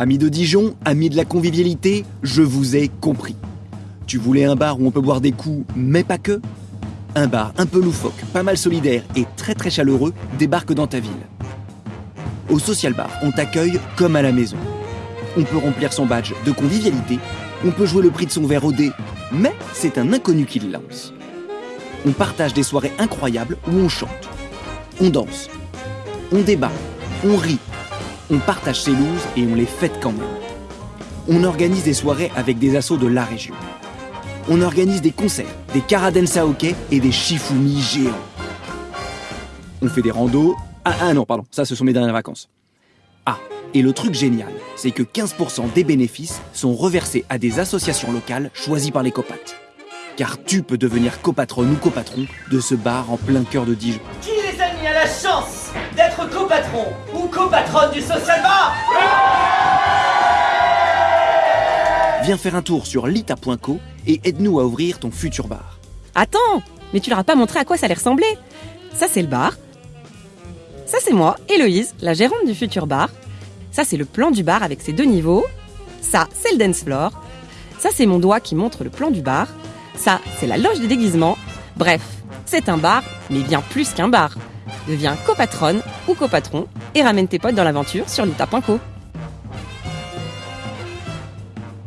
Amis de Dijon, amis de la convivialité, je vous ai compris. Tu voulais un bar où on peut boire des coups, mais pas que? Un bar un peu loufoque, pas mal solidaire et très très chaleureux débarque dans ta ville. Au Social Bar, on t'accueille comme à la maison. On peut remplir son badge de convivialité, on peut jouer le prix de son verre au dé, mais c'est un inconnu qui le lance. On partage des soirées incroyables où on chante, on danse, on débat, on rit, on partage ses looses et on les fête quand même. On organise des soirées avec des assauts de la région. On organise des concerts, des karadensa hockey et des shifumi géants. On fait des randos. Ah, ah non, pardon, ça ce sont mes dernières vacances. Ah, et le truc génial, c'est que 15% des bénéfices sont reversés à des associations locales choisies par les copates. Car tu peux devenir copatronne ou copatron de ce bar en plein cœur de Dijon. Qui les amis a la chance? D'être copatron ou copatronne du social bar Viens faire un tour sur lita.co et aide-nous à ouvrir ton futur bar. Attends, mais tu leur as pas montré à quoi ça allait ressembler. Ça c'est le bar. Ça c'est moi, Héloïse, la gérante du futur bar. Ça c'est le plan du bar avec ses deux niveaux. Ça c'est le dance floor. Ça c'est mon doigt qui montre le plan du bar. Ça c'est la loge des déguisements. Bref, c'est un bar, mais bien plus qu'un bar. Deviens copatronne ou copatron et ramène tes potes dans l'aventure sur lita.co.